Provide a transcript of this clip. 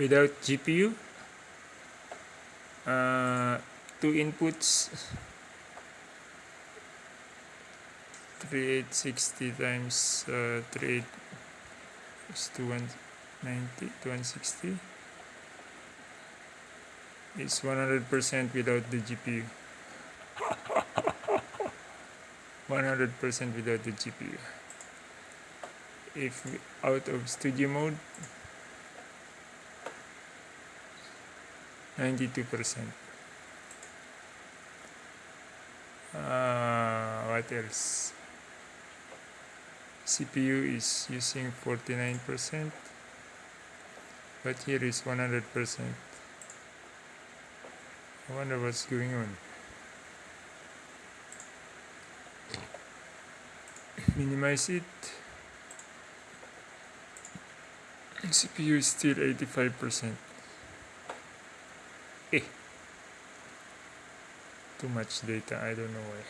without GPU uh, two inputs 3860 times uh, 38 is to 190 to 160 is 100% without the GPU 100% without the GPU if out of studio mode 92% uh, what else? CPU is using 49% but here is 100% I wonder what's going on. Minimize it. CPU is still 85% eh too much data I don't know why